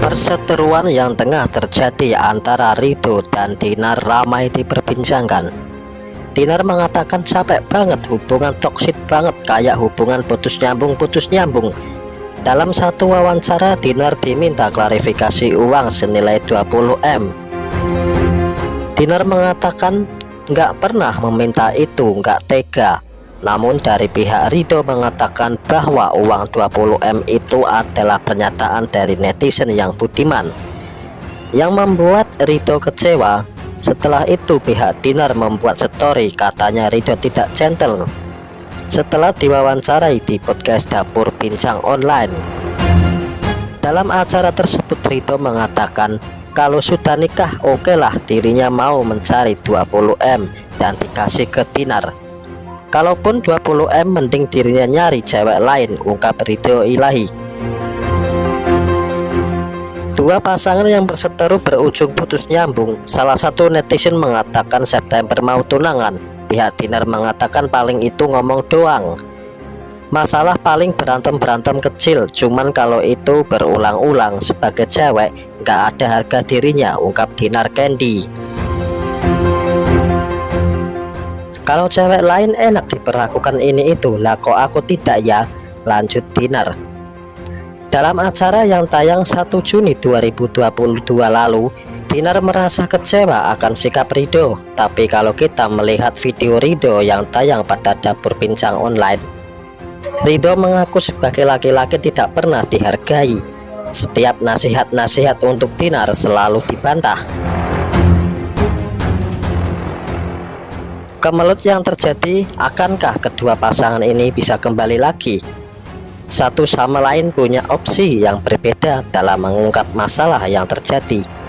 Perseteruan yang tengah terjadi antara Rido dan Dinar ramai diperbincangkan. Dinar mengatakan capek banget hubungan toksit banget kayak hubungan putus nyambung-putus nyambung. Dalam satu wawancara Dinar diminta klarifikasi uang senilai 20M. Dinar mengatakan nggak pernah meminta itu nggak tega. Namun dari pihak Rido mengatakan bahwa uang 20M itu adalah pernyataan dari netizen yang budiman. Yang membuat Rido kecewa setelah itu pihak Dinar membuat story katanya Rido tidak gentle. Setelah diwawancarai di podcast dapur bincang online. Dalam acara tersebut Rido mengatakan kalau sudah nikah oke okay lah dirinya mau mencari 20M dan dikasih ke Dinar. Kalaupun 20M mending dirinya nyari cewek lain ungkap Ridho Ilahi. Dua pasangan yang berseteru berujung putus nyambung. Salah satu netizen mengatakan September mau tunangan. Pihak Dinar mengatakan paling itu ngomong doang Masalah paling berantem-berantem kecil Cuman kalau itu berulang-ulang sebagai cewek nggak ada harga dirinya ungkap Dinar Candy. Kalau cewek lain enak diperlakukan ini itu lah kok aku tidak ya? Lanjut Dinar. Dalam acara yang tayang 1 Juni 2022 lalu Dinar merasa kecewa akan sikap Rido. Tapi kalau kita melihat video Rido yang tayang pada dapur bincang online Rido mengaku sebagai laki-laki tidak pernah dihargai setiap nasihat-nasihat untuk Dinar selalu dibantah Kemelut yang terjadi, akankah kedua pasangan ini bisa kembali lagi? Satu sama lain punya opsi yang berbeda dalam mengungkap masalah yang terjadi.